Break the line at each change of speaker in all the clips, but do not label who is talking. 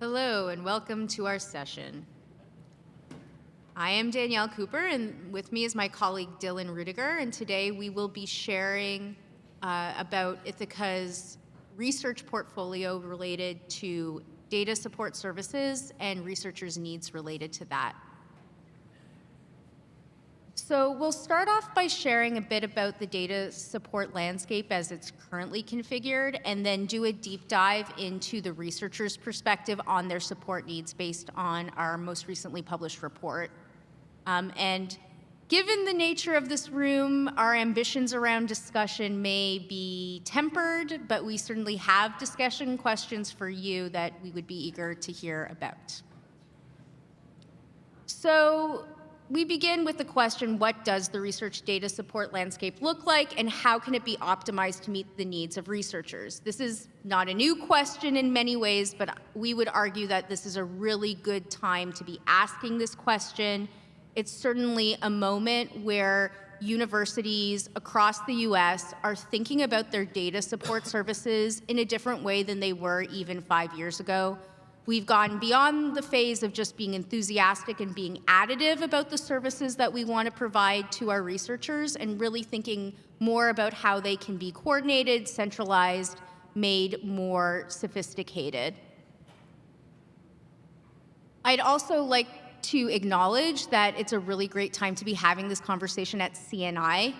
Hello and welcome to our session. I am Danielle Cooper and with me is my colleague Dylan Ruediger and today we will be sharing uh, about Ithaka's research portfolio related to data support services and researchers' needs related to that. So we'll start off by sharing a bit about the data support landscape as it's currently configured, and then do a deep dive into the researcher's perspective on their support needs based on our most recently published report. Um, and given the nature of this room, our ambitions around discussion may be tempered, but we certainly have discussion questions for you that we would be eager to hear about. So we begin with the question, what does the research data support landscape look like and how can it be optimized to meet the needs of researchers? This is not a new question in many ways, but we would argue that this is a really good time to be asking this question. It's certainly a moment where universities across the US are thinking about their data support services in a different way than they were even five years ago. We've gone beyond the phase of just being enthusiastic and being additive about the services that we want to provide to our researchers and really thinking more about how they can be coordinated, centralized, made more sophisticated. I'd also like to acknowledge that it's a really great time to be having this conversation at CNI.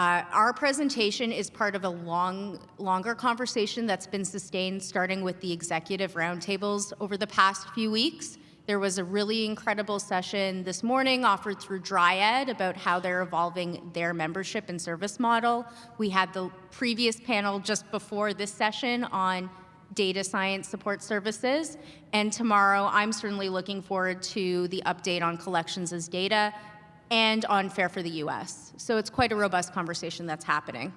Uh, our presentation is part of a long, longer conversation that's been sustained starting with the executive roundtables over the past few weeks. There was a really incredible session this morning offered through Dryad about how they're evolving their membership and service model. We had the previous panel just before this session on data science support services. And tomorrow, I'm certainly looking forward to the update on collections as data and on FAIR for the US. So it's quite a robust conversation that's happening.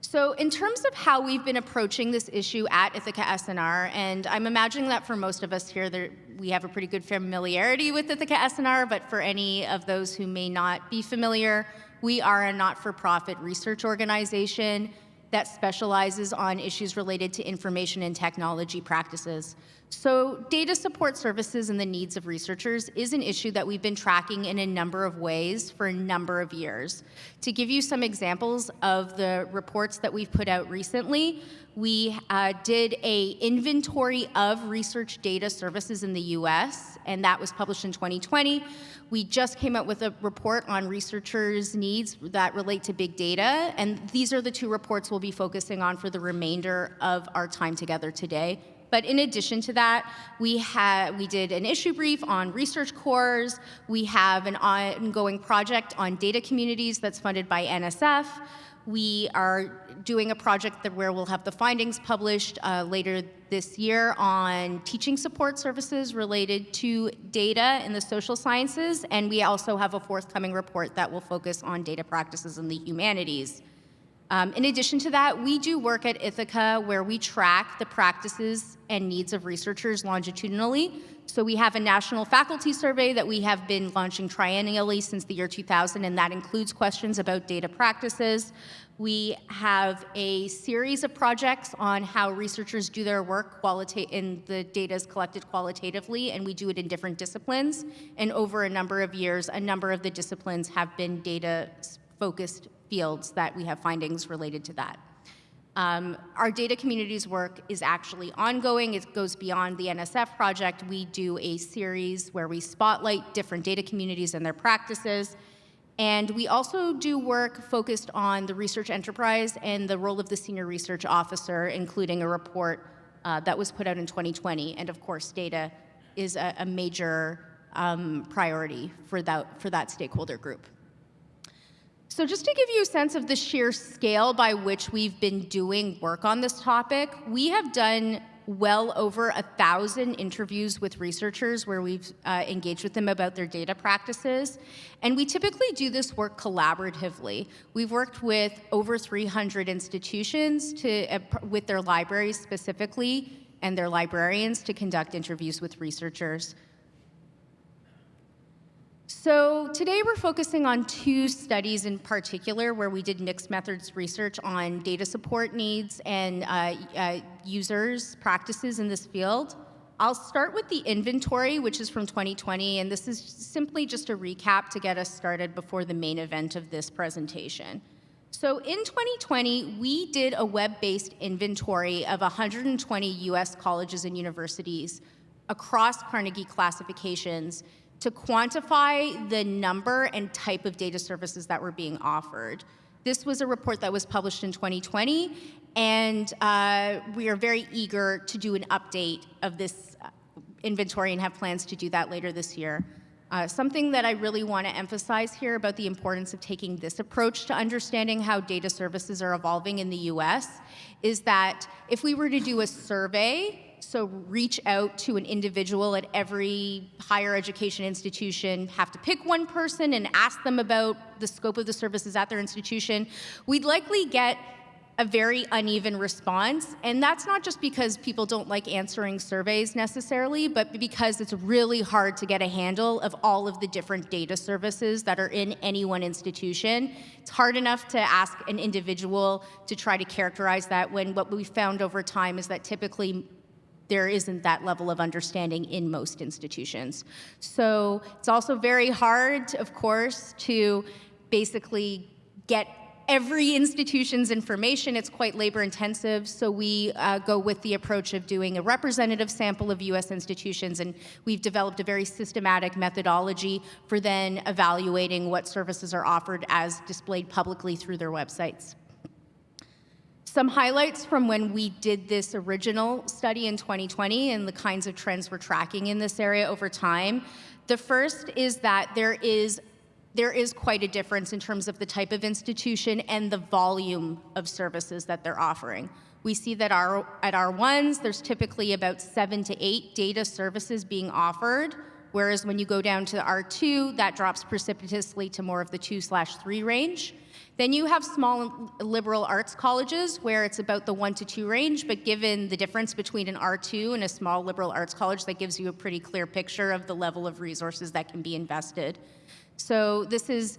So in terms of how we've been approaching this issue at Ithaka S+R, and I'm imagining that for most of us here, there, we have a pretty good familiarity with Ithaka S+R, but for any of those who may not be familiar, we are a not-for-profit research organization that specializes on issues related to information and technology practices. So data support services and the needs of researchers is an issue that we've been tracking in a number of ways for a number of years. To give you some examples of the reports that we've put out recently, we uh, did a inventory of research data services in the US, and that was published in 2020. We just came out with a report on researchers' needs that relate to big data, and these are the two reports we'll be focusing on for the remainder of our time together today. But in addition to that, we, had, we did an issue brief on research cores. We have an ongoing project on data communities that's funded by NSF. We are doing a project that where we'll have the findings published uh, later this year on teaching support services related to data in the social sciences, and we also have a forthcoming report that will focus on data practices in the humanities. Um, in addition to that, we do work at Ithaka where we track the practices and needs of researchers longitudinally. So we have a national faculty survey that we have been launching triennially since the year 2000, and that includes questions about data practices. We have a series of projects on how researchers do their work in the data is collected qualitatively, and we do it in different disciplines. And over a number of years, a number of the disciplines have been data-focused fields that we have findings related to that. Um, our data communities work is actually ongoing. It goes beyond the NSF project. We do a series where we spotlight different data communities and their practices. And we also do work focused on the research enterprise and the role of the senior research officer, including a report uh, that was put out in 2020. And of course, data is a, a major um, priority for that, for that stakeholder group. So just to give you a sense of the sheer scale by which we've been doing work on this topic, we have done well over a thousand interviews with researchers where we've uh, engaged with them about their data practices. And we typically do this work collaboratively. We've worked with over 300 institutions to, uh, with their libraries specifically and their librarians to conduct interviews with researchers. So today we're focusing on two studies in particular where we did mixed methods research on data support needs and uh, uh, users' practices in this field. I'll start with the inventory, which is from 2020, and this is simply just a recap to get us started before the main event of this presentation. So in 2020, we did a web-based inventory of 120 US colleges and universities across Carnegie classifications to quantify the number and type of data services that were being offered. This was a report that was published in 2020, and uh, we are very eager to do an update of this uh, inventory and have plans to do that later this year. Uh, something that I really want to emphasize here about the importance of taking this approach to understanding how data services are evolving in the US is that if we were to do a survey so reach out to an individual at every higher education institution, have to pick one person and ask them about the scope of the services at their institution, we'd likely get a very uneven response. And that's not just because people don't like answering surveys necessarily, but because it's really hard to get a handle of all of the different data services that are in any one institution. It's hard enough to ask an individual to try to characterize that when what we found over time is that typically there isn't that level of understanding in most institutions. So it's also very hard, of course, to basically get every institution's information. It's quite labor intensive, so we uh, go with the approach of doing a representative sample of US institutions, and we've developed a very systematic methodology for then evaluating what services are offered as displayed publicly through their websites. Some highlights from when we did this original study in 2020 and the kinds of trends we're tracking in this area over time. The first is that there is there is quite a difference in terms of the type of institution and the volume of services that they're offering. We see that our, at R1s, there's typically about seven to eight data services being offered, whereas when you go down to R2, that drops precipitously to more of the two slash three range. Then you have small liberal arts colleges where it's about the one to two range, but given the difference between an R2 and a small liberal arts college, that gives you a pretty clear picture of the level of resources that can be invested. So this is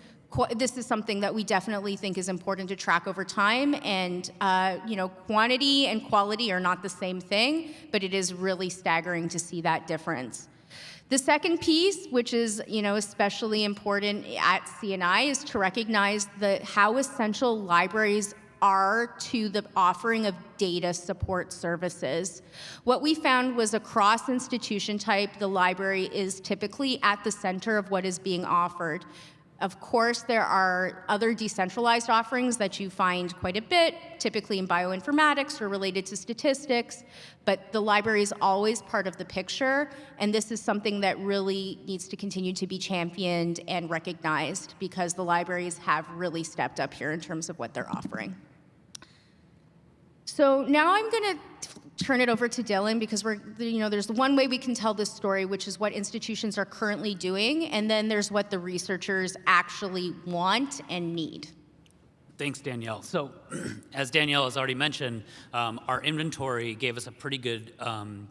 this is something that we definitely think is important to track over time. And uh, you know, quantity and quality are not the same thing, but it is really staggering to see that difference. The second piece, which is you know especially important at CNI, is to recognize the how essential libraries are to the offering of data support services. What we found was across institution type, the library is typically at the center of what is being offered. Of course, there are other decentralized offerings that you find quite a bit, typically in bioinformatics or related to statistics, but the library is always part of the picture, and this is something that really needs to continue to be championed and recognized because the libraries have really stepped up here in terms of what they're offering. So now I'm going to turn it over to Dylan because we're, you know, there's one way we can tell this story, which is what institutions are currently doing, and then there's what the researchers actually want and need.
Thanks, Danielle. So, as Danielle has already mentioned, um, our inventory gave us a pretty good um,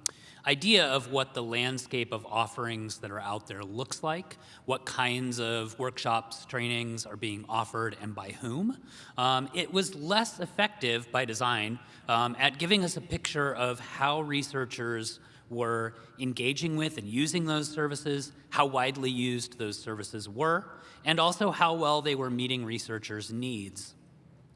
idea of what the landscape of offerings that are out there looks like, what kinds of workshops, trainings are being offered, and by whom. Um, it was less effective by design um, at giving us a picture of how researchers were engaging with and using those services, how widely used those services were, and also how well they were meeting researchers' needs.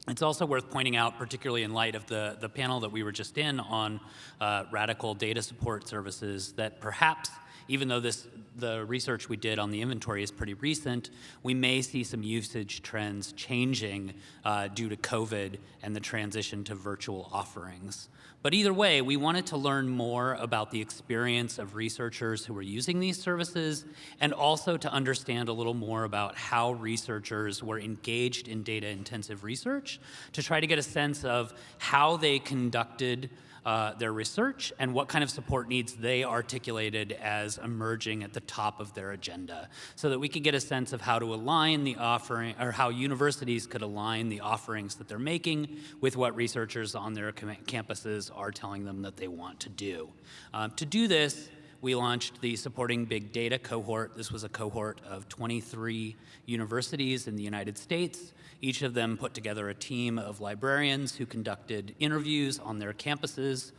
It's also worth pointing out, particularly in light of the, the panel that we were just in on uh, radical data support services, that perhaps even though this, the research we did on the inventory is pretty recent, we may see some usage trends changing uh, due to COVID and the transition to virtual offerings. But either way, we wanted to learn more about the experience of researchers who were using these services and also to understand a little more about how researchers were engaged in data intensive research to try to get a sense of how they conducted uh, their research and what kind of support needs they articulated as emerging at the top of their agenda so that we could get a sense of how to align the offering or how universities could align the offerings that they're making with what researchers on their campuses are telling them that they want to do. Uh, to do this, we launched the Supporting Big Data cohort. This was a cohort of 23 universities in the United States each of them put together a team of librarians who conducted interviews on their campuses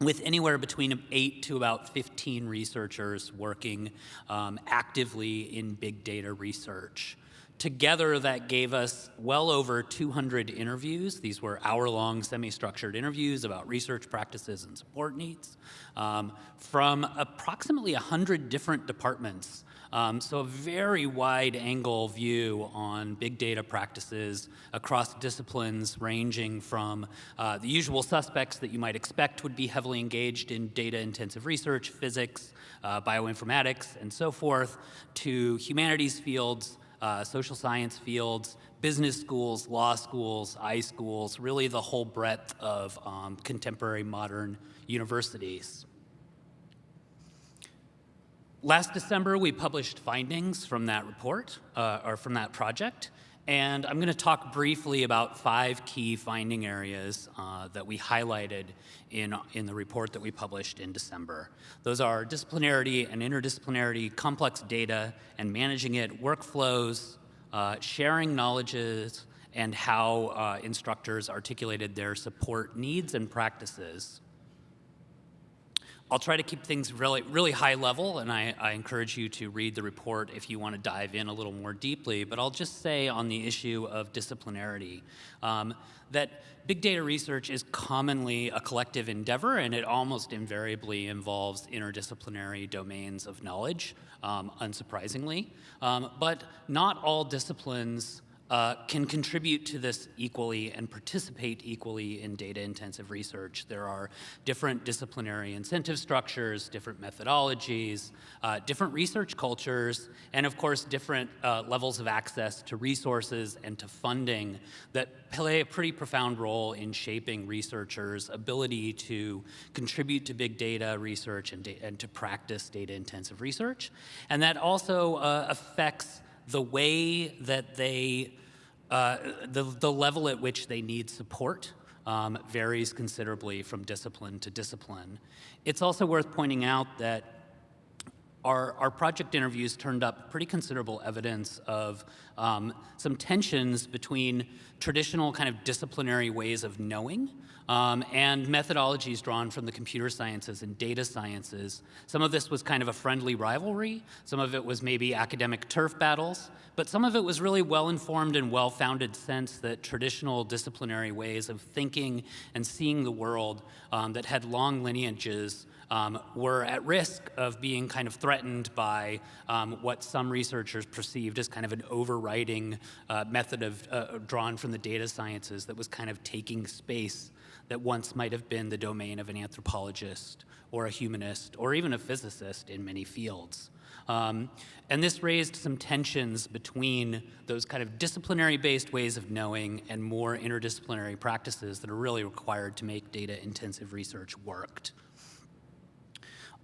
with anywhere between 8 to about 15 researchers working um, actively in big data research. Together, that gave us well over 200 interviews. These were hour-long, semi-structured interviews about research practices and support needs um, from approximately 100 different departments um, so a very wide angle view on big data practices across disciplines ranging from uh, the usual suspects that you might expect would be heavily engaged in data intensive research, physics, uh, bioinformatics, and so forth, to humanities fields, uh, social science fields, business schools, law schools, iSchools, really the whole breadth of um, contemporary modern universities. Last December, we published findings from that report, uh, or from that project, and I'm going to talk briefly about five key finding areas uh, that we highlighted in, in the report that we published in December. Those are disciplinarity and interdisciplinarity, complex data and managing it, workflows, uh, sharing knowledges, and how uh, instructors articulated their support needs and practices. I'll try to keep things really, really high level, and I, I, encourage you to read the report if you want to dive in a little more deeply. But I'll just say on the issue of disciplinarity um, that big data research is commonly a collective endeavor, and it almost invariably involves interdisciplinary domains of knowledge, um, unsurprisingly. Um, but not all disciplines uh, can contribute to this equally and participate equally in data-intensive research. There are different disciplinary incentive structures, different methodologies, uh, different research cultures, and of course different uh, levels of access to resources and to funding that play a pretty profound role in shaping researchers' ability to contribute to big data research and, da and to practice data-intensive research. And that also uh, affects the way that they, uh, the, the level at which they need support um, varies considerably from discipline to discipline. It's also worth pointing out that our, our project interviews turned up pretty considerable evidence of um, some tensions between traditional kind of disciplinary ways of knowing um, and methodologies drawn from the computer sciences and data sciences. Some of this was kind of a friendly rivalry, some of it was maybe academic turf battles, but some of it was really well-informed and well-founded sense that traditional disciplinary ways of thinking and seeing the world um, that had long lineages um, were at risk of being kind of threatened by um, what some researchers perceived as kind of an overriding uh, method of uh, drawn from the data sciences that was kind of taking space that once might have been the domain of an anthropologist or a humanist or even a physicist in many fields. Um, and this raised some tensions between those kind of disciplinary-based ways of knowing and more interdisciplinary practices that are really required to make data-intensive research worked.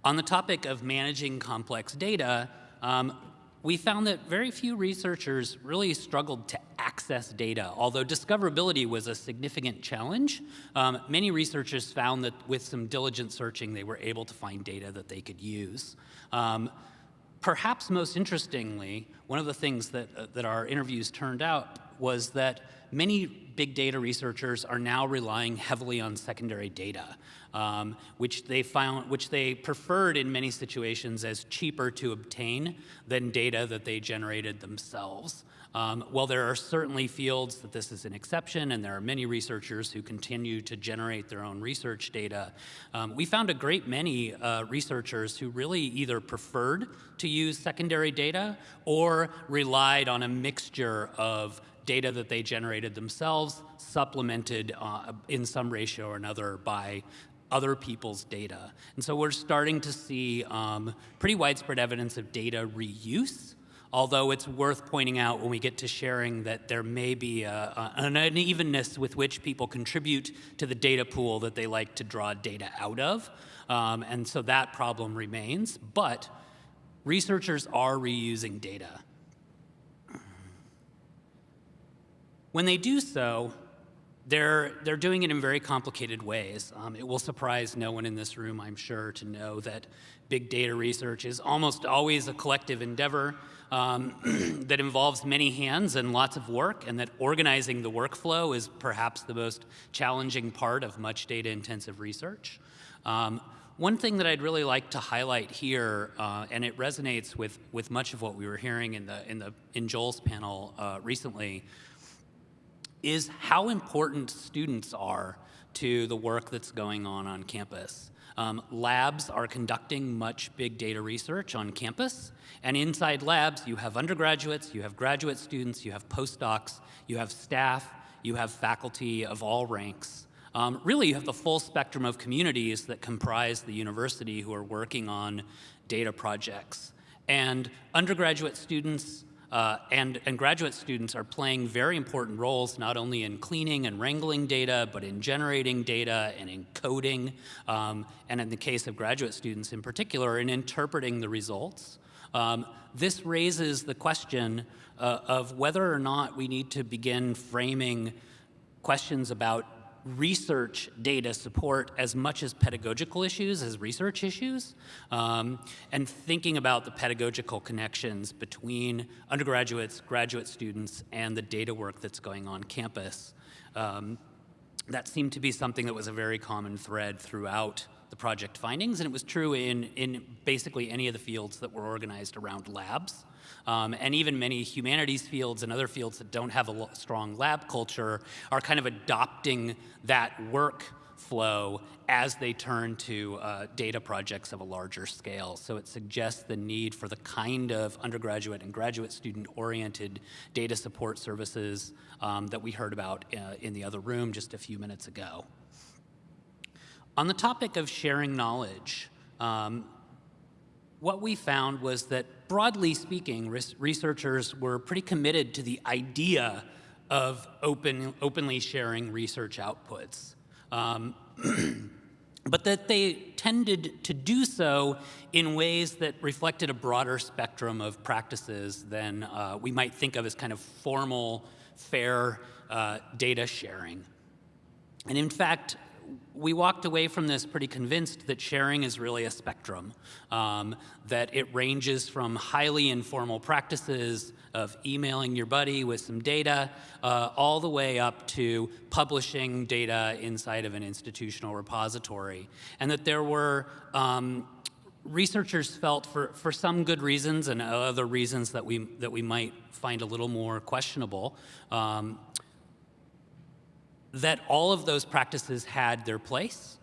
On the topic of managing complex data, um, we found that very few researchers really struggled to access data. Although discoverability was a significant challenge, um, many researchers found that with some diligent searching, they were able to find data that they could use. Um, perhaps most interestingly, one of the things that, uh, that our interviews turned out was that many big data researchers are now relying heavily on secondary data, um, which they found, which they preferred in many situations as cheaper to obtain than data that they generated themselves. Um, while there are certainly fields that this is an exception, and there are many researchers who continue to generate their own research data, um, we found a great many uh, researchers who really either preferred to use secondary data or relied on a mixture of data that they generated themselves, supplemented uh, in some ratio or another by other people's data. And so we're starting to see um, pretty widespread evidence of data reuse, although it's worth pointing out when we get to sharing that there may be a, a, an unevenness with which people contribute to the data pool that they like to draw data out of. Um, and so that problem remains, but researchers are reusing data. When they do so, they're, they're doing it in very complicated ways. Um, it will surprise no one in this room, I'm sure, to know that big data research is almost always a collective endeavor um, that involves many hands and lots of work, and that organizing the workflow is perhaps the most challenging part of much data intensive research. Um, one thing that I'd really like to highlight here, uh, and it resonates with, with much of what we were hearing in, the, in, the, in Joel's panel uh, recently, is how important students are to the work that's going on on campus. Um, labs are conducting much big data research on campus, and inside labs you have undergraduates, you have graduate students, you have postdocs, you have staff, you have faculty of all ranks. Um, really, you have the full spectrum of communities that comprise the university who are working on data projects. And undergraduate students uh, and, and graduate students are playing very important roles not only in cleaning and wrangling data, but in generating data and in coding, um, and in the case of graduate students in particular, in interpreting the results. Um, this raises the question uh, of whether or not we need to begin framing questions about research data support as much as pedagogical issues as research issues, um, and thinking about the pedagogical connections between undergraduates, graduate students, and the data work that's going on campus. Um, that seemed to be something that was a very common thread throughout the project findings, and it was true in, in basically any of the fields that were organized around labs. Um, and even many humanities fields and other fields that don't have a strong lab culture are kind of adopting that work flow as they turn to uh, data projects of a larger scale. So it suggests the need for the kind of undergraduate and graduate student oriented data support services um, that we heard about uh, in the other room just a few minutes ago. On the topic of sharing knowledge, um, what we found was that broadly speaking, researchers were pretty committed to the idea of open, openly sharing research outputs. Um, but that they tended to do so in ways that reflected a broader spectrum of practices than uh, we might think of as kind of formal, FAIR uh, data sharing. And in fact, we walked away from this pretty convinced that sharing is really a spectrum, um, that it ranges from highly informal practices of emailing your buddy with some data, uh, all the way up to publishing data inside of an institutional repository. And that there were um, researchers felt for, for some good reasons and other reasons that we, that we might find a little more questionable, um, that all of those practices had their place.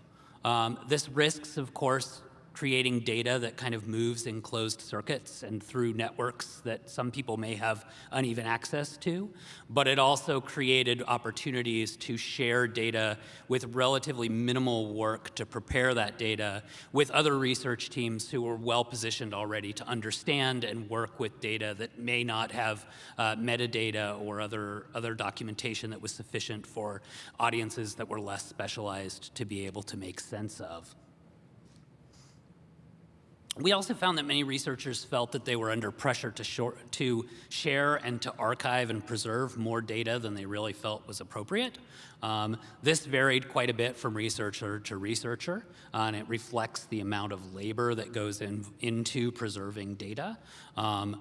Um, this risks, of course, creating data that kind of moves in closed circuits and through networks that some people may have uneven access to. But it also created opportunities to share data with relatively minimal work to prepare that data with other research teams who were well positioned already to understand and work with data that may not have uh, metadata or other, other documentation that was sufficient for audiences that were less specialized to be able to make sense of. We also found that many researchers felt that they were under pressure to, short, to, share and to archive and preserve more data than they really felt was appropriate. Um, this varied quite a bit from researcher to researcher, uh, and it reflects the amount of labor that goes in, into preserving data. Um,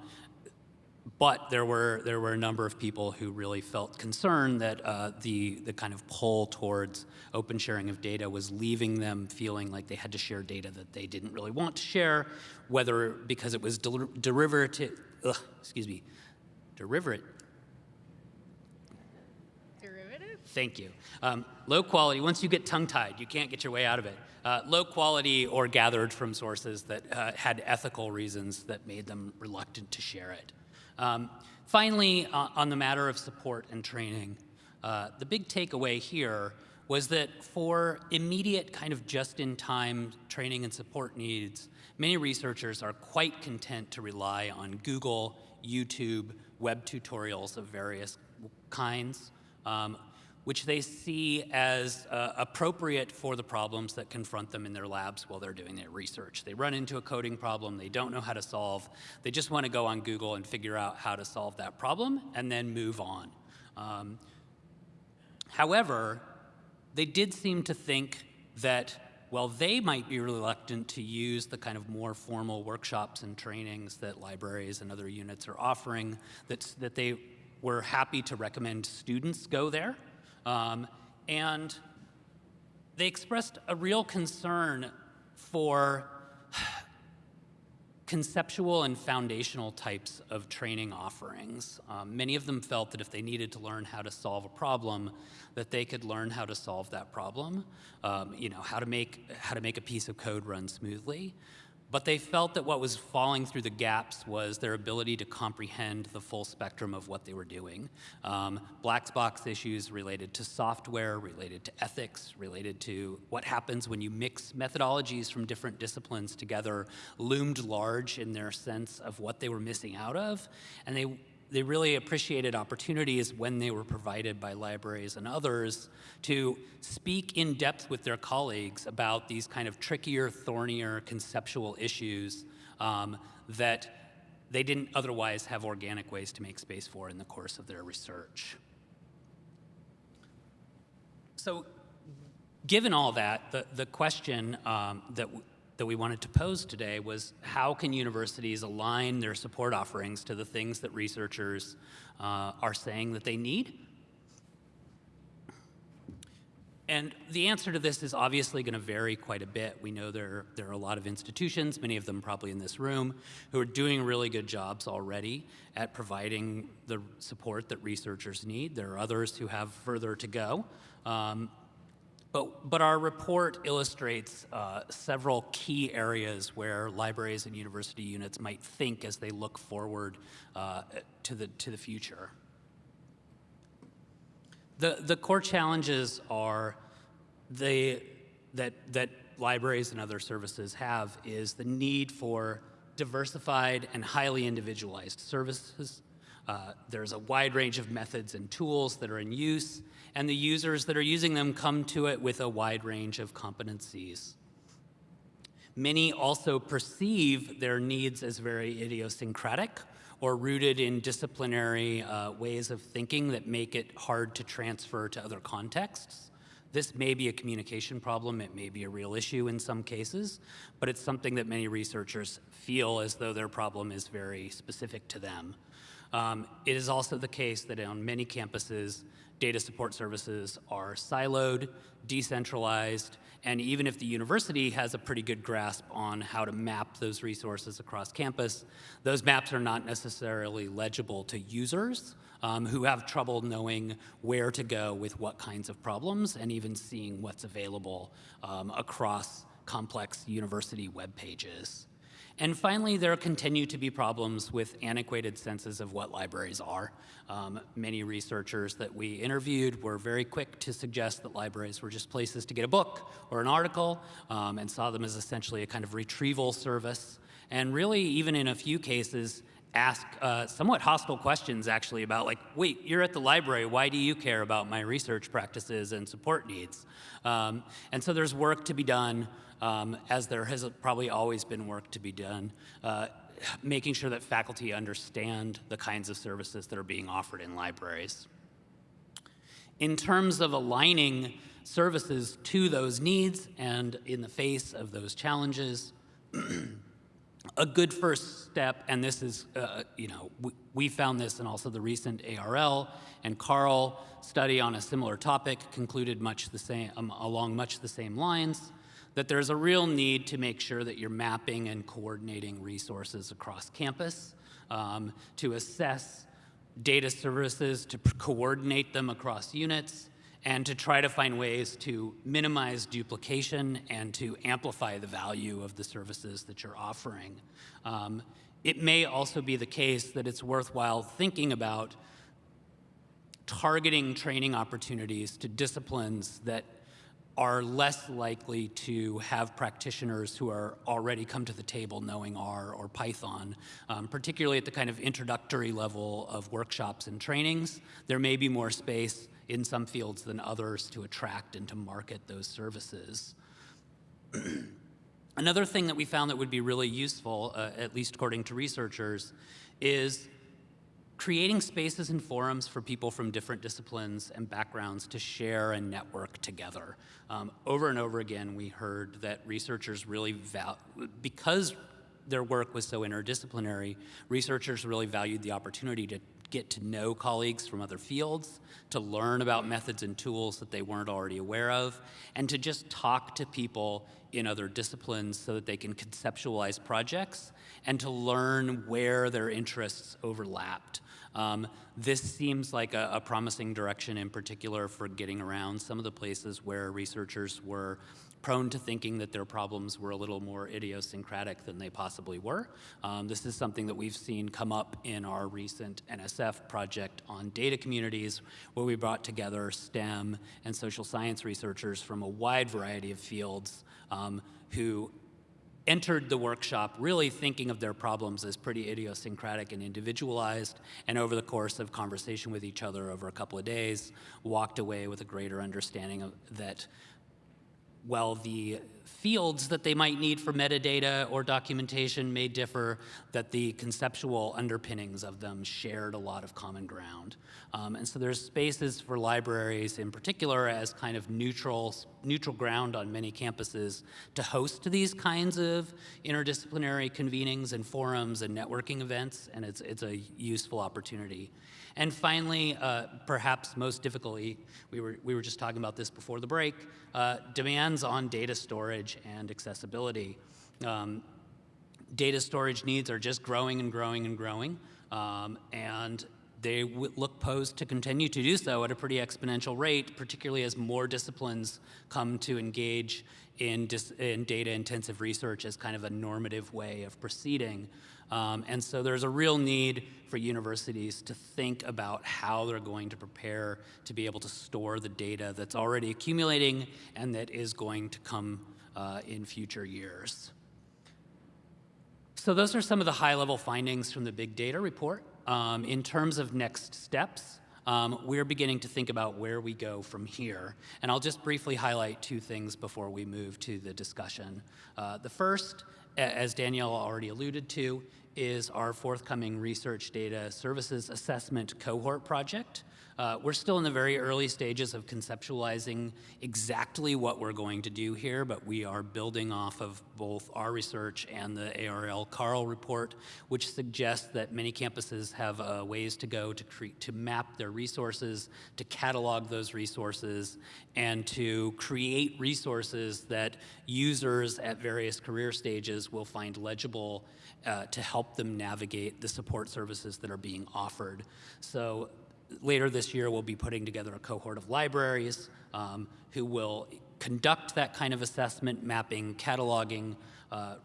but there were, there were a number of people who really felt concerned that uh, the, the kind of pull towards open sharing of data was leaving them feeling like they had to share data that they didn't really want to share, whether because it was der derivative, ugh, excuse me, derivative,
Derivative?
Thank you. Um, low quality, once you get tongue-tied, you can't get your way out of it. Uh, low quality or gathered from sources that uh, had ethical reasons that made them reluctant to share it. Um, finally, uh, on the matter of support and training, uh, the big takeaway here was that for immediate kind of just-in-time training and support needs, many researchers are quite content to rely on Google, YouTube, web tutorials of various kinds. Um, which they see as uh, appropriate for the problems that confront them in their labs while they're doing their research. They run into a coding problem they don't know how to solve. They just want to go on Google and figure out how to solve that problem and then move on. Um, However, they did seem to think that while they might be reluctant to use the kind of more formal workshops and trainings that libraries and other units are offering, that, that they were happy to recommend students go there. Um, and they expressed a real concern for conceptual and foundational types of training offerings. Um, many of them felt that if they needed to learn how to solve a problem, that they could learn how to solve that problem, um, you know, how to, make, how to make a piece of code run smoothly. But they felt that what was falling through the gaps was their ability to comprehend the full spectrum of what they were doing. Um, black box issues related to software, related to ethics, related to what happens when you mix methodologies from different disciplines together loomed large in their sense of what they were missing out of. And they they really appreciated opportunities when they were provided by libraries and others to speak in depth with their colleagues about these kind of trickier, thornier conceptual issues um, that they didn't otherwise have organic ways to make space for in the course of their research. So given all that, the, the question um, that that we wanted to pose today was how can universities align their support offerings to the things that researchers uh, are saying that they need? And the answer to this is obviously going to vary quite a bit. We know there, there are a lot of institutions, many of them probably in this room, who are doing really good jobs already at providing the support that researchers need. There are others who have further to go. Um, but, but our report illustrates uh, several key areas where libraries and university units might think as they look forward uh, to, the, to the future. The, the core challenges are the, that, that libraries and other services have is the need for diversified and highly individualized services. Uh, there's a wide range of methods and tools that are in use, and the users that are using them come to it with a wide range of competencies. Many also perceive their needs as very idiosyncratic or rooted in disciplinary uh, ways of thinking that make it hard to transfer to other contexts. This may be a communication problem, it may be a real issue in some cases, but it's something that many researchers feel as though their problem is very specific to them. Um, it is also the case that on many campuses, data support services are siloed, decentralized, and even if the university has a pretty good grasp on how to map those resources across campus, those maps are not necessarily legible to users um, who have trouble knowing where to go with what kinds of problems and even seeing what's available um, across complex university web pages. And finally, there continue to be problems with antiquated senses of what libraries are. Um, many researchers that we interviewed were very quick to suggest that libraries were just places to get a book or an article um, and saw them as essentially a kind of retrieval service. And really, even in a few cases, ask uh, somewhat hostile questions actually about like, wait, you're at the library, why do you care about my research practices and support needs? Um, and so there's work to be done um, as there has probably always been work to be done, uh, making sure that faculty understand the kinds of services that are being offered in libraries. In terms of aligning services to those needs and in the face of those challenges, a good first step, and this is, uh, you know, we, we, found this and also the recent ARL and CARL study on a similar topic concluded much the same, um, along much the same lines, that there's a real need to make sure that you're mapping and coordinating resources across campus um, to assess data services, to coordinate them across units, and to try to find ways to minimize duplication and to amplify the value of the services that you're offering. Um, it may also be the case that it's worthwhile thinking about targeting training opportunities to disciplines that are less likely to have practitioners who are already come to the table knowing R or Python, um, particularly at the kind of introductory level of workshops and trainings. There may be more space in some fields than others to attract and to market those services. Another thing that we found that would be really useful, uh, at least according to researchers, is creating spaces and forums for people from different disciplines and backgrounds to share and network together. Um, over and over again, we heard that researchers really val because their work was so interdisciplinary, researchers really valued the opportunity to get to know colleagues from other fields, to learn about methods and tools that they weren't already aware of, and to just talk to people in other disciplines so that they can conceptualize projects and to learn where their interests overlapped. Um, this seems like a, a promising direction in particular for getting around some of the places where researchers were prone to thinking that their problems were a little more idiosyncratic than they possibly were. Um, this is something that we've seen come up in our recent NSF project on data communities, where we brought together STEM and social science researchers from a wide variety of fields um, who entered the workshop really thinking of their problems as pretty idiosyncratic and individualized, and over the course of conversation with each other over a couple of days, walked away with a greater understanding of that while the fields that they might need for metadata or documentation may differ, that the conceptual underpinnings of them shared a lot of common ground. Um, and so there's spaces for libraries in particular as kind of neutral, neutral ground on many campuses to host these kinds of interdisciplinary convenings and forums and networking events, and it's, it's a useful opportunity. And finally, uh, perhaps most difficultly, we were, we were just talking about this before the break, uh, demands on data storage and accessibility. Um, data storage needs are just growing and growing and growing, um, and they look posed to continue to do so at a pretty exponential rate, particularly as more disciplines come to engage in, in data-intensive research as kind of a normative way of proceeding. Um, and so there's a real need for universities to think about how they're going to prepare to be able to store the data that's already accumulating and that is going to come uh, in future years. So those are some of the high-level findings from the big data report. Um, in terms of next steps, um, we're beginning to think about where we go from here. And I'll just briefly highlight two things before we move to the discussion. Uh, the first, as Danielle already alluded to, is our forthcoming research data services assessment cohort project. Uh, we're still in the very early stages of conceptualizing exactly what we're going to do here, but we are building off of both our research and the ARL CARL report, which suggests that many campuses have uh, ways to go to, to map their resources, to catalog those resources, and to create resources that users at various career stages will find legible uh, to help them navigate the support services that are being offered. So later this year, we'll be putting together a cohort of libraries um, who will conduct that kind of assessment, mapping, cataloging uh,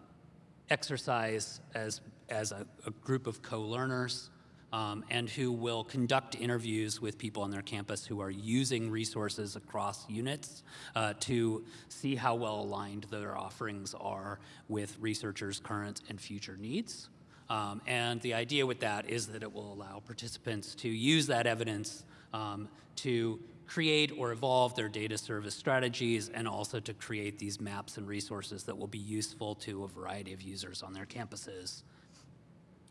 exercise as, as a, a group of co-learners um, and who will conduct interviews with people on their campus who are using resources across units uh, to see how well aligned their offerings are with researchers' current and future needs. Um, and the idea with that is that it will allow participants to use that evidence um, to create or evolve their data service strategies and also to create these maps and resources that will be useful to a variety of users on their campuses.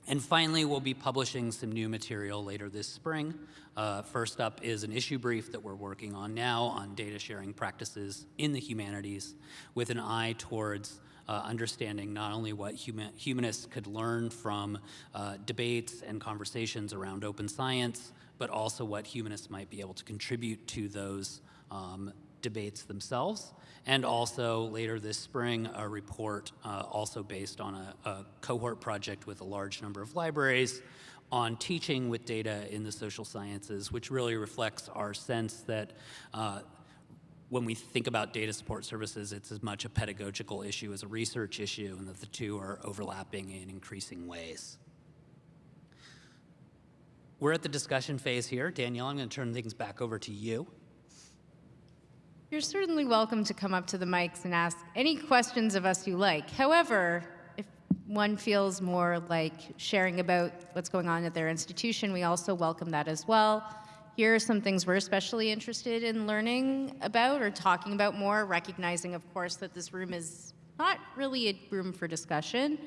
And finally, we'll be publishing some new material later this spring. Uh, first up is an issue brief that we're working on now on data sharing practices in the humanities with an eye towards uh, understanding not only what human, humanists could learn from uh, debates and conversations around open science, but also what humanists might be able to contribute to those um, debates themselves. And also later this spring, a report uh, also based on a, a cohort project with a large number of libraries on teaching with data in the social sciences, which really reflects our sense that uh, when we think about data support services, it's as much a pedagogical issue as a research issue, and that the two are overlapping in increasing ways. We're at the discussion phase here. Danielle, I'm going to turn things back over to you.
You're certainly welcome to come up to the mics and ask any questions of us you like. However, if one feels more like sharing about what's going on at their institution, we also welcome that as well here are some things we're especially interested in learning about or talking about more, recognizing, of course, that this room is not really a room for discussion,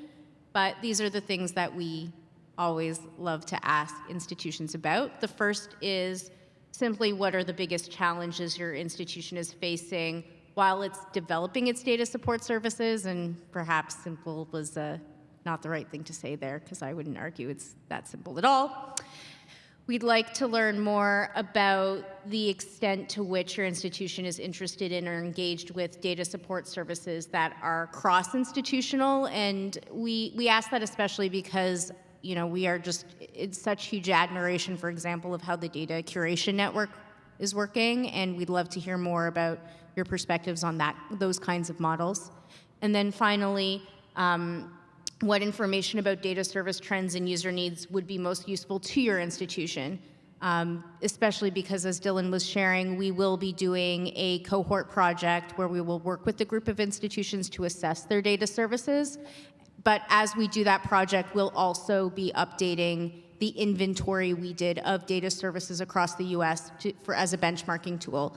but these are the things that we always love to ask institutions about. The first is simply what are the biggest challenges your institution is facing while it's developing its data support services, and perhaps simple was uh, not the right thing to say there because I wouldn't argue it's that simple at all. We'd like to learn more about the extent to which your institution is interested in or engaged with data support services that are cross-institutional, and we, we ask that especially because you know, we are just in such huge admiration, for example, of how the data curation network is working, and we'd love to hear more about your perspectives on that, those kinds of models. And then finally, um, what information about data service trends and user needs would be most useful to your institution, um, especially because as Dylan was sharing, we will be doing a cohort project where we will work with a group of institutions to assess their data services. But as we do that project, we'll also be updating the inventory we did of data services across the US to, for, as a benchmarking tool.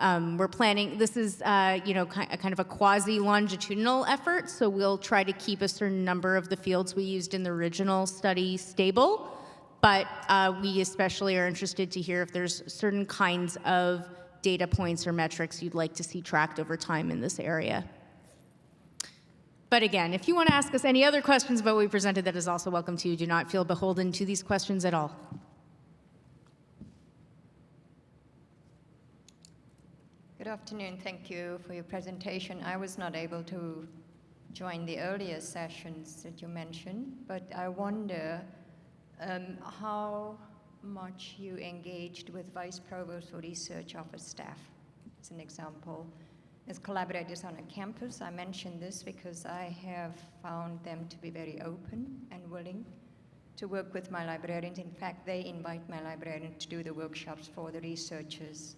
Um, we're planning, this is, uh, you know, ki kind of a quasi-longitudinal effort, so we'll try to keep a certain number of the fields we used in the original study stable, but uh, we especially are interested to hear if there's certain kinds of data points or metrics you'd like to see tracked over time in this area. But again, if you want to ask us any other questions about what we presented, that is also welcome to you. Do not feel beholden to these questions at all.
Good afternoon. Thank you for your presentation. I was not able to join the earlier sessions that you mentioned, but I wonder um, how much you engaged with Vice Provost or Research Office staff, as an example. As collaborators on a campus, I mention this because I have found them to be very open and willing to work with my librarians. In fact, they invite my librarians to do the workshops for the researchers.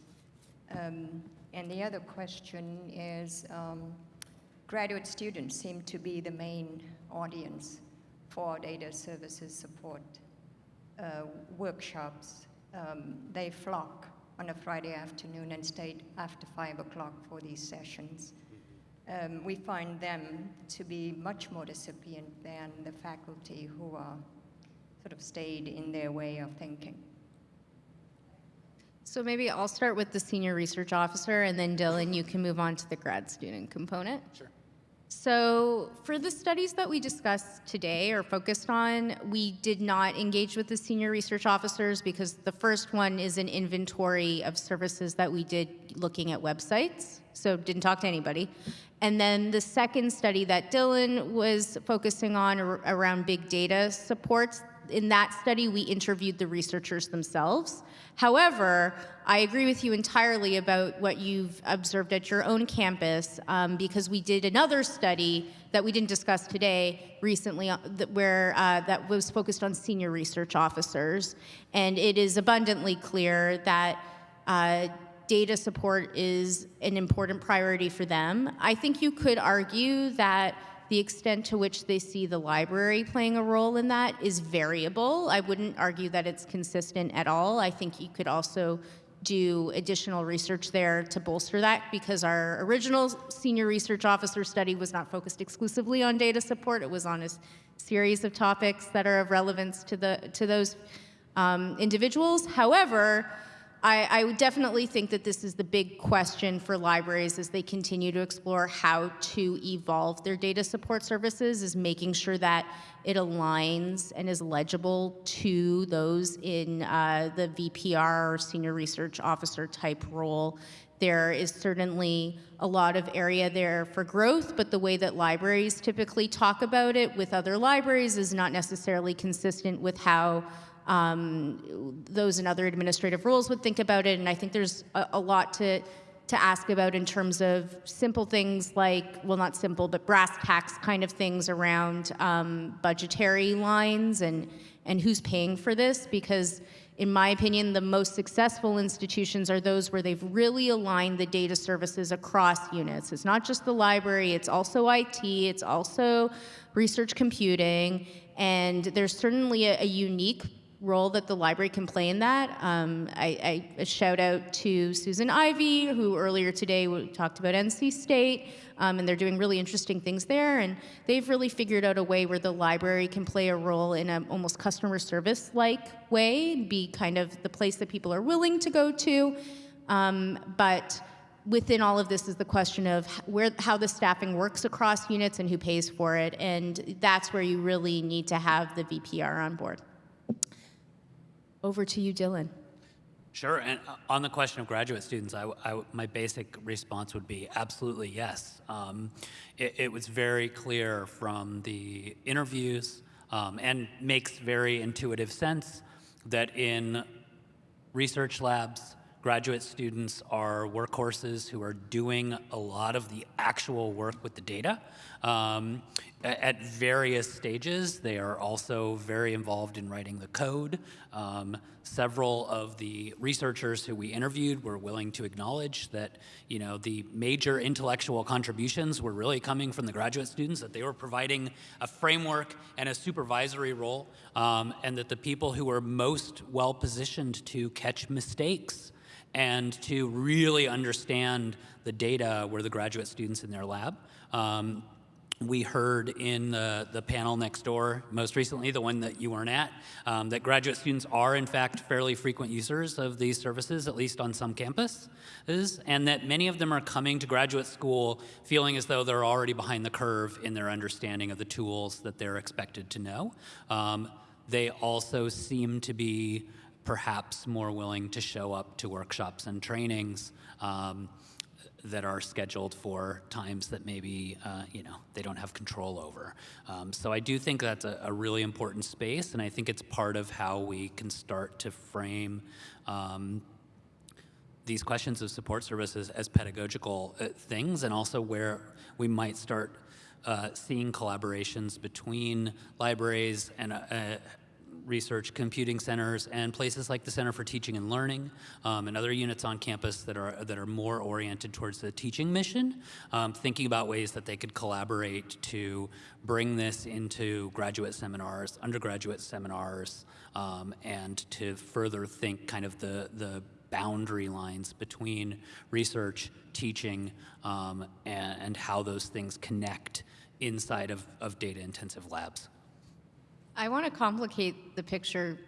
Um, and the other question is, um, graduate students seem to be the main audience for data services support uh, workshops. Um, they flock on a Friday afternoon and stay after five o'clock for these sessions. Um, we find them to be much more recipient than the faculty who are sort of stayed in their way of thinking.
So maybe I'll start with the senior research officer, and then Dylan, you can move on to the grad student component.
Sure.
So for the studies that we discussed today or focused on, we did not engage with the senior research officers because the first one is an inventory of services that we did looking at websites, so didn't talk to anybody. And then the second study that Dylan was focusing on around big data supports, in that study, we interviewed the researchers themselves. However, I agree with you entirely about what you've observed at your own campus um, because we did another study that we didn't discuss today recently uh, that, where uh, that was focused on senior research officers. And it is abundantly clear that uh, data support is an important priority for them. I think you could argue that the extent to which they see the library playing a role in that is variable. I wouldn't argue that it's consistent at all. I think you could also do additional research there to bolster that because our original senior research officer study was not focused exclusively on data support. It was on a series of topics that are of relevance to, the, to those um, individuals. However, I, I would definitely think that this is the big question for libraries as they continue to explore how to evolve their data support services is making sure that it aligns and is legible to those in uh, the VPR or senior research officer type role. There is certainly a lot of area there for growth, but the way that libraries typically talk about it with other libraries is not necessarily consistent with how um, those and other administrative rules would think about it. And I think there's a, a, lot to, to ask about in terms of simple things like, well, not simple, but brass tacks kind of things around um, budgetary lines and, and who's paying for this. Because in my opinion, the most successful institutions are those where they've really aligned the data services across units. It's not just the library, it's also IT, it's also research computing, and there's certainly a, a unique role that the library can play in that. Um, I, shout out to Susan Ivey, who earlier today talked about NC State, um, and they're doing really interesting things there. And they've really figured out a way where the library can play a role in an almost customer service like way, be kind of the place that people are willing to go to. Um, but within all of this is the question of where how the staffing works across units and who pays for it and that's where you really need to have the VPR on board. Over to you Dylan.
Sure. And uh, on the question of graduate students, I, I- my basic response would be absolutely yes. Um, it, it was very clear from the interviews um, and makes very intuitive sense that in research labs, graduate students are workhorses who are doing a lot of the actual work with the data. Um, at various stages, they are also very involved in writing the code. Um, several of the researchers who we interviewed were willing to acknowledge that, you know, the major intellectual contributions were really coming from the graduate students, that they were providing a framework and a supervisory role, um, and that the people who were most well positioned to catch mistakes and to really understand the data were the graduate students in their lab. Um, we heard in the, the panel next door, most recently, the one that you weren't at, um, that graduate students are, in fact, fairly frequent users of these services, at least on some campuses, and that many of them are coming to graduate school feeling as though they're already behind the curve in their understanding of the tools that they're expected to know. Um, they also seem to be perhaps more willing to show up to workshops and trainings. Um, that are scheduled for times that maybe uh, you know they don't have control over. Um, so I do think that's a, a, really important space, and I think it's part of how we can start to frame um, these questions of support services as pedagogical uh, things, and also where we might start uh, seeing collaborations between libraries and uh, research computing centers and places like the Center for Teaching and Learning um, and other units on campus that are, that are more oriented towards the teaching mission, um, thinking about ways that they could collaborate to bring this into graduate seminars, undergraduate seminars, um, and to further think kind of the, the boundary lines between research, teaching, um, and, and how those things connect inside of, of data-intensive labs.
I want to complicate the picture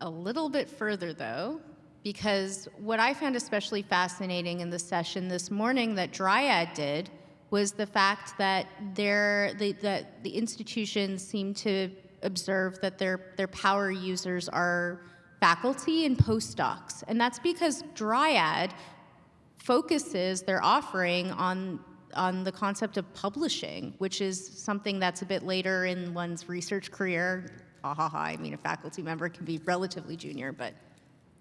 a little bit further, though, because what I found especially fascinating in the session this morning that Dryad did was the fact that their the, that the institutions seem to observe that their their power users are faculty and postdocs, and that's because Dryad focuses their offering on on the concept of publishing, which is something that's a bit later in one's research career. Ha ha ha, I mean, a faculty member can be relatively junior, but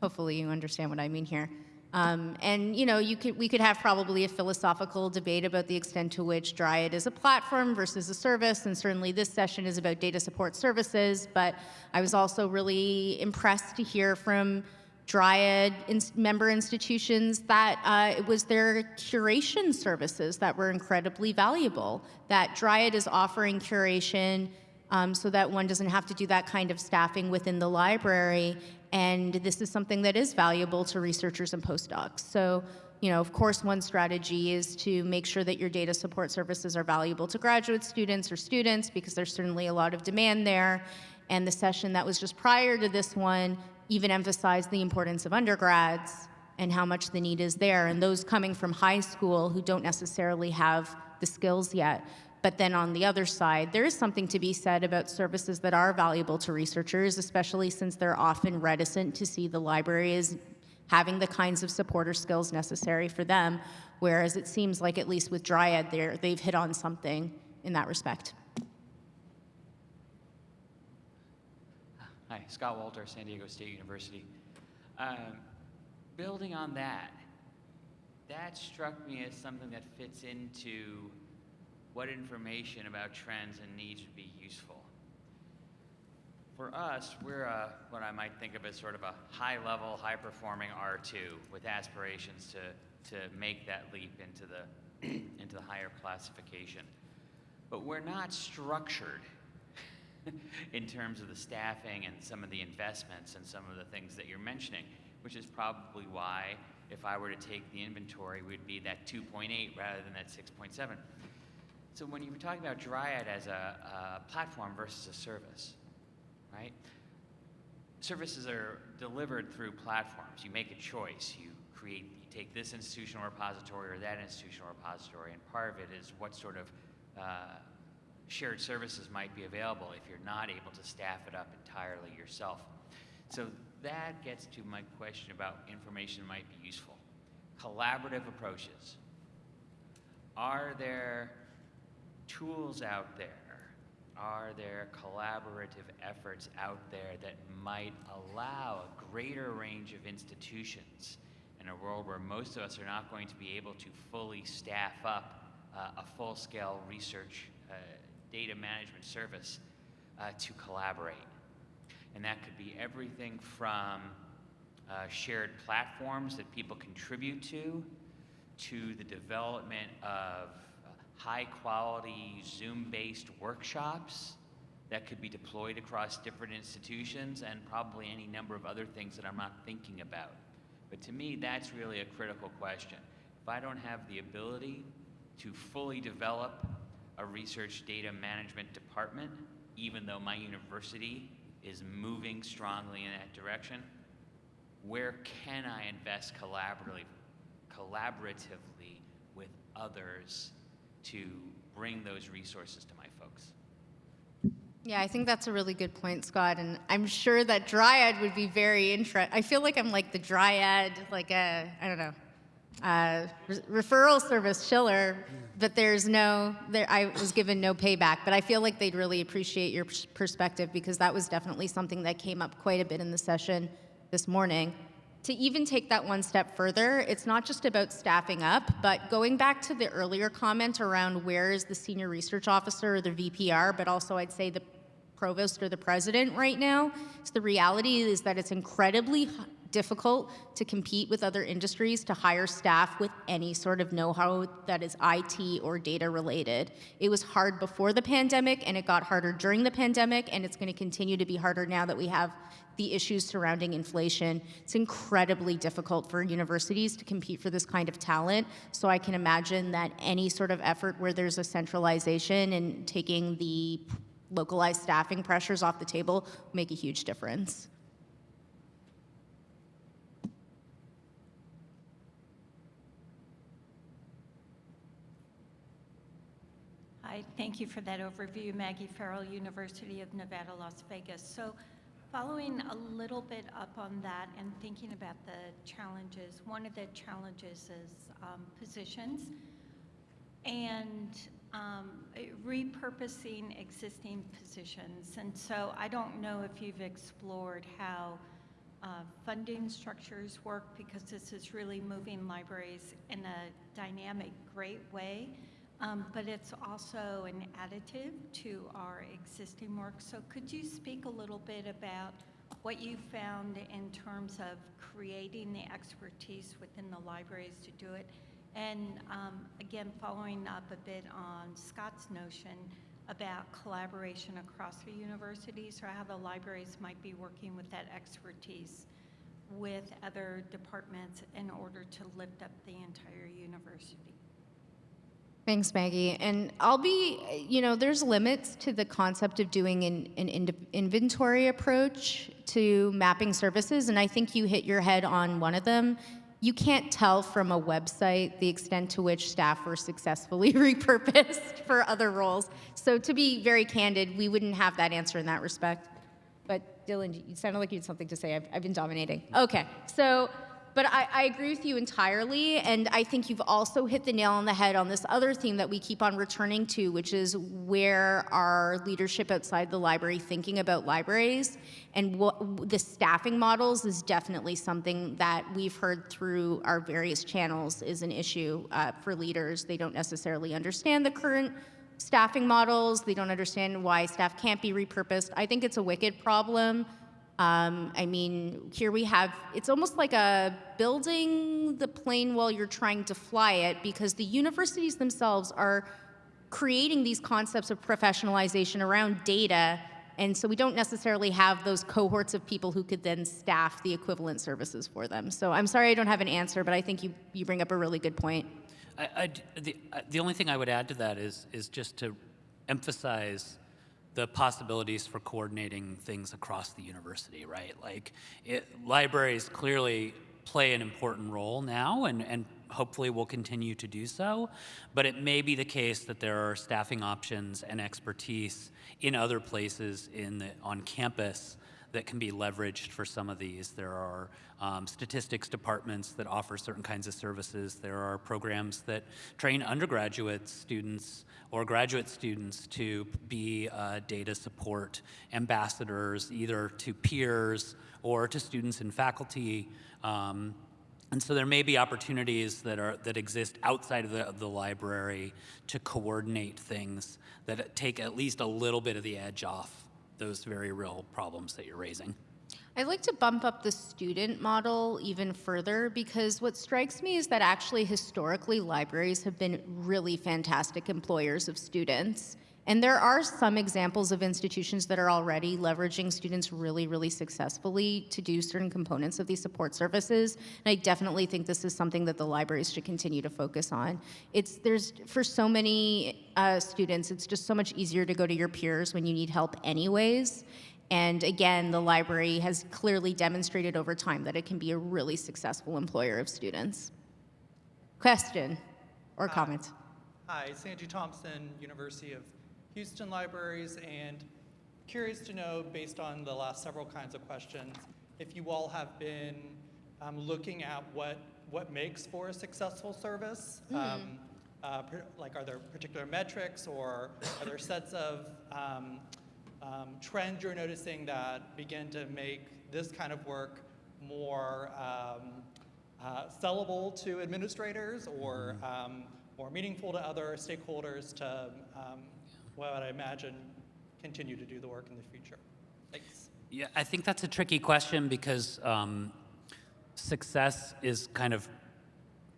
hopefully you understand what I mean here. Um, and you know, you could, we could have probably a philosophical debate about the extent to which Dryad is a platform versus a service, and certainly this session is about data support services. But I was also really impressed to hear from Dryad member institutions that uh, it was their curation services that were incredibly valuable. That Dryad is offering curation um, so that one doesn't have to do that kind of staffing within the library. And this is something that is valuable to researchers and postdocs. So, you know, of course, one strategy is to make sure that your data support services are valuable to graduate students or students because there's certainly a lot of demand there. And the session that was just prior to this one even emphasize the importance of undergrads and how much the need is there, and those coming from high school who don't necessarily have the skills yet. But then on the other side, there is something to be said about services that are valuable to researchers, especially since they're often reticent to see the library as having the kinds of supporter skills necessary for them, whereas it seems like, at least with Dryad, they've hit on something in that respect.
Hi, Scott Walter, San Diego State University. Um, building on that, that struck me as something that fits into what information about trends and needs would be useful. For us, we're a, what I might think of as sort of a high-level, high-performing R2 with aspirations to, to make that leap into the, into the higher classification. But we're not structured in terms of the staffing and some of the investments and some of the things that you're mentioning, which is probably why if I were to take the inventory, we'd be that 2.8 rather than that 6.7. So when you were talking about Dryad as a, a platform versus a service, right? Services are delivered through platforms. You make a choice. You create, you take this institutional repository or that institutional repository, and part of it is what sort of uh, shared services might be available if you're not able to staff it up entirely yourself. So that gets to my question about information might be useful. Collaborative approaches. Are there tools out there? Are there collaborative efforts out there that might allow a greater range of institutions in a world where most of us are not going to be able to fully staff up uh, a full-scale research uh, data management service uh, to collaborate? And that could be everything from uh, shared platforms that people contribute to, to the development of high quality Zoom based workshops that could be deployed across different institutions and probably any number of other things that I'm not thinking about. But to me, that's really a critical question. If I don't have the ability to fully develop a research data management department, even though my university is moving strongly in that direction, where can I invest collaboratively, collaboratively with others to bring those resources to my folks?
Yeah, I think that's a really good point, Scott. And I'm sure that Dryad would be very interested. I feel like I'm like the Dryad, like a, I don't know, uh, re- referral service Schiller, but there's no, there, I was given no payback. But I feel like they'd really appreciate your perspective because that was definitely something that came up quite a bit in the session this morning. To even take that one step further, it's not just about staffing up, but going back to the earlier comment around where is the senior research officer or the VPR, but also I'd say the provost or the president right now. So the reality is that it's incredibly difficult to compete with other industries to hire staff with any sort of know-how that is IT or data related. It was hard before the pandemic and it got harder during the pandemic and it's going to continue to be harder now that we have the issues surrounding inflation. It's incredibly difficult for universities to compete for this kind of talent. So I can imagine that any sort of effort where there's a centralization and taking the localized staffing pressures off the table make a huge difference.
Hi, thank you for that overview, Maggie Farrell, University of Nevada, Las Vegas. So following a little bit up on that and thinking about the challenges, one of the challenges is um, positions and um, repurposing existing positions. And so I don't know if you've explored how uh, funding structures work because this is really moving libraries in a dynamic, great way. Um, but it's also an additive to our existing work. So could you speak a little bit about what you found in terms of creating the expertise within the libraries to do it? And um, again, following up a bit on Scott's notion about collaboration across the universities or how the libraries might be working with that expertise with other departments in order to lift up the entire university.
Thanks, Maggie. And I'll be, you know, there's limits to the concept of doing an, an ind- inventory approach to mapping services. And I think you hit your head on one of them. You can't tell from a website the extent to which staff were successfully repurposed for other roles. So, to be very candid, we wouldn't have that answer in that respect. But, Dylan, you sounded like you had something to say. I've, I've been dominating. Okay. So, but I, I, agree with you entirely, and I think you've also hit the nail on the head on this other theme that we keep on returning to, which is where our leadership outside the library thinking about libraries, and what the staffing models is definitely something that we've heard through our various channels is an issue uh, for leaders. They don't necessarily understand the current staffing models. They don't understand why staff can't be repurposed. I think it's a wicked problem. Um, I mean, here we have, it's almost like a building the plane while you're trying to fly it because the universities themselves are creating these concepts of professionalization around data And so we don't necessarily have those cohorts of people who could then staff the equivalent services for them. So I'm sorry I don't have an answer, but I think you, you bring up a really good point.
I, I the, the only thing I would add to that is, is just to emphasize the possibilities for coordinating things across the university, right? Like, it, libraries clearly play an important role now and, and hopefully will continue to do so, but it may be the case that there are staffing options and expertise in other places in the, on campus that can be leveraged for some of these. There are um, statistics departments that offer certain kinds of services. There are programs that train undergraduate students or graduate students to be uh, data support ambassadors, either to peers or to students and faculty. Um, and so there may be opportunities that are that exist outside of the, of the library to coordinate things that take at least a little bit of the edge off those very real problems that you're raising.
I'd like to bump up the student model even further because what strikes me is that actually historically libraries have been really fantastic employers of students. And there are some examples of institutions that are already leveraging students really, really successfully to do certain components of these support services. And I definitely think this is something that the libraries should continue to focus on. It's there's for so many uh, students, it's just so much easier to go to your peers when you need help, anyways. And again, the library has clearly demonstrated over time that it can be a really successful employer of students. Question or comment?
Hi, Santi Thompson, University of Houston Libraries, and curious to know, based on the last several kinds of questions, if you all have been um, looking at what, what makes for a successful service. Um, uh, like, are there particular metrics or are there sets of um, um, trends you're noticing that begin to make this kind of work more um, uh, sellable to administrators or, um, or meaningful to other stakeholders to, um, what I imagine, continue to do the work in the future? Thanks.
Yeah, I think that's a tricky question because um, success is kind of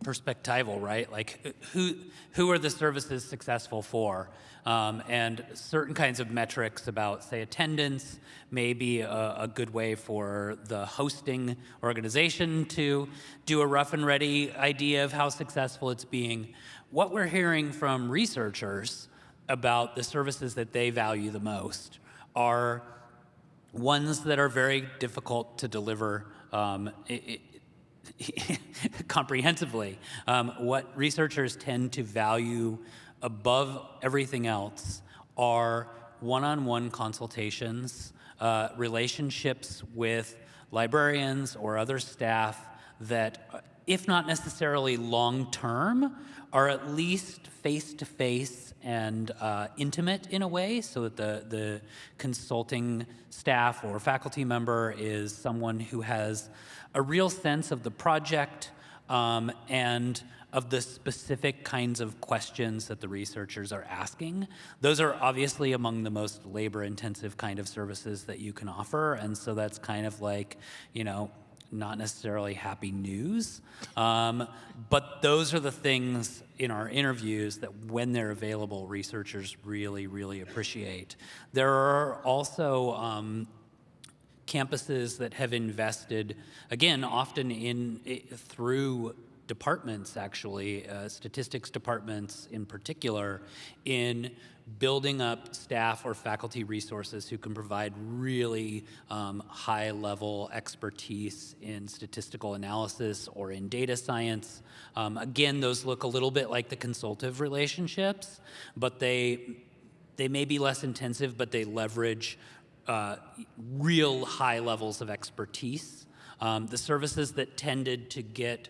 perspectival, right? Like, who who are the services successful for? Um, and certain kinds of metrics about, say, attendance may be a, a good way for the hosting organization to do a rough and ready idea of how successful it's being. What we're hearing from researchers about the services that they value the most are ones that are very difficult to deliver um, comprehensively. Um, what researchers tend to value above everything else are one-on-one consultations, uh, relationships with librarians or other staff that, uh, if not necessarily long-term, are at least face-to-face and uh, intimate in a way so that the, the consulting staff or faculty member is someone who has a real sense of the project um, and of the specific kinds of questions that the researchers are asking. Those are obviously among the most labor intensive kind of services that you can offer. And so that's kind of like, you know, not necessarily happy news. Um, but those are the things in our interviews that when they're available, researchers really, really appreciate. There are also um, campuses that have invested, again, often in through departments, actually, uh, statistics departments in particular, in building up staff or faculty resources who can provide really um, high level expertise in statistical analysis or in data science. Um, again, those look a little bit like the consultative relationships, but they they may be less intensive, but they leverage uh, real high levels of expertise. Um, the services that tended to get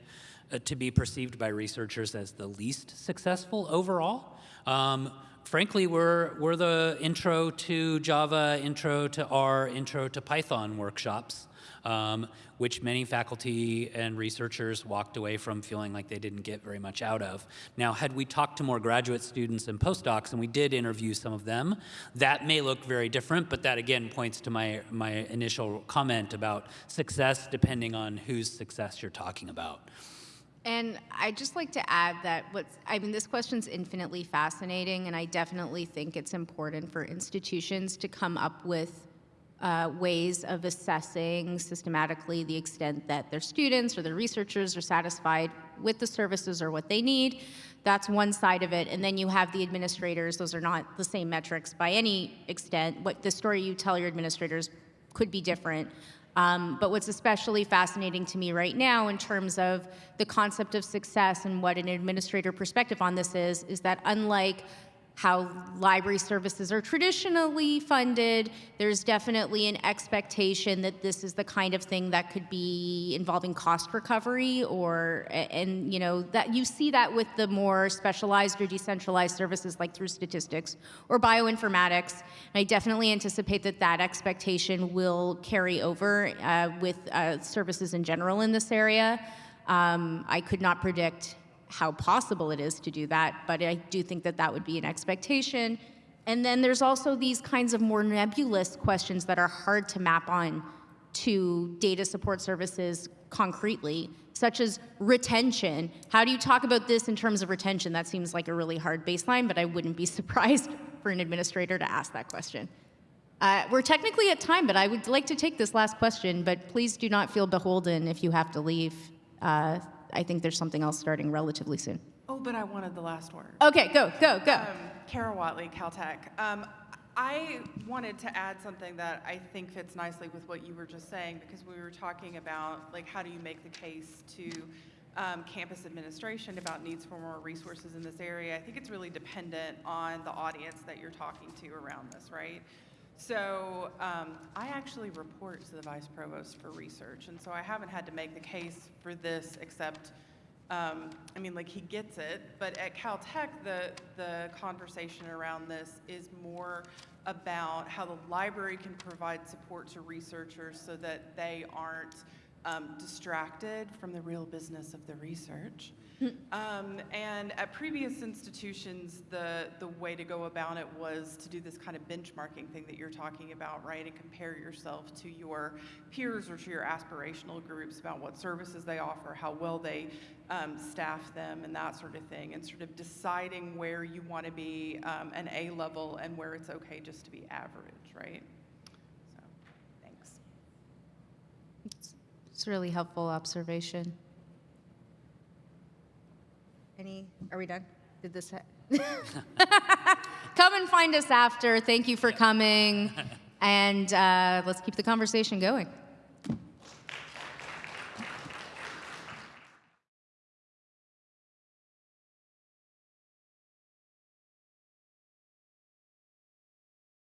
uh, to be perceived by researchers as the least successful overall. Um, frankly, we're, we're the intro to Java, intro to R, intro to Python workshops, um, which many faculty and researchers walked away from feeling like they didn't get very much out of. Now, had we talked to more graduate students and postdocs, and we did interview some of them, that may look very different, but that again points to my, my initial comment about success depending on whose success you're talking about.
And I'd just like to add that what's, I mean, this question's infinitely fascinating, and I definitely think it's important for institutions to come up with uh, ways of assessing systematically the extent that their students or their researchers are satisfied with the services or what they need. That's one side of it. And then you have the administrators. Those are not the same metrics by any extent. What the story you tell your administrators could be different. Um, but what's especially fascinating to me right now in terms of the concept of success and what an administrator perspective on this is, is that unlike how library services are traditionally funded, there's definitely an expectation that this is the kind of thing that could be involving cost recovery or, and you know, that you see that with the more specialized or decentralized services like through statistics or bioinformatics. And I definitely anticipate that that expectation will carry over uh, with uh, services in general in this area. Um, I could not predict how possible it is to do that, but I do think that that would be an expectation. And then there's also these kinds of more nebulous questions that are hard to map on to data support services concretely, such as retention. How do you talk about this in terms of retention? That seems like a really hard baseline, but I wouldn't be surprised for an administrator to ask that question. Uh, we're technically at time, but I would like to take this last question, but please do not feel beholden if you have to leave. Uh, I think there's something else starting relatively soon.
Oh, but I wanted the last word.
Okay, go, go, go.
Um, Kara Whatley, Caltech. Um, I wanted to add something that I think fits nicely with what you were just saying because we were talking about like how do you make the case to um, campus administration about needs for more resources in this area. I think it's really dependent on the audience that you're talking to around this, right? So um, I actually report to the vice provost for research, and so I haven't had to make the case for this except, um, I mean, like he gets it. But at Caltech, the the conversation around this is more about how the library can provide support to researchers so that they aren't um, distracted from the real business of the research. Um, and at previous institutions, the, the way to go about it was to do this kind of benchmarking thing that you're talking about, right? And compare yourself to your peers or to your aspirational groups about what services they offer, how well they um, staff them, and that sort of thing, and sort of deciding where you want to be um, an A level and where it's okay just to be average, right? So, thanks.
It's a really helpful observation. Any, are we done? Did this? Come and find us after. Thank you for coming. And uh, let's keep the conversation going.